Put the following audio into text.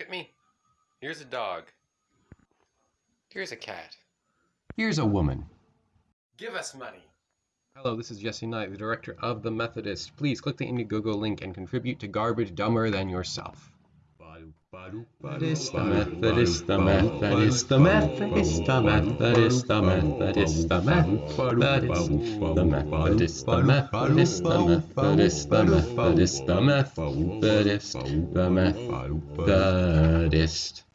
Look at me. Here's a dog. Here's a cat. Here's a woman. Give us money. Hello, this is Jesse Knight, the director of The Methodist. Please click the Indiegogo link and contribute to garbage dumber than yourself. Methodist, the Methodist, the Methodist, the Methodist, the Methodist, the Methodist, the Methodist, the Methodist, the Methodist, the Methodist, the Methodist, the Methodist, the Methodist.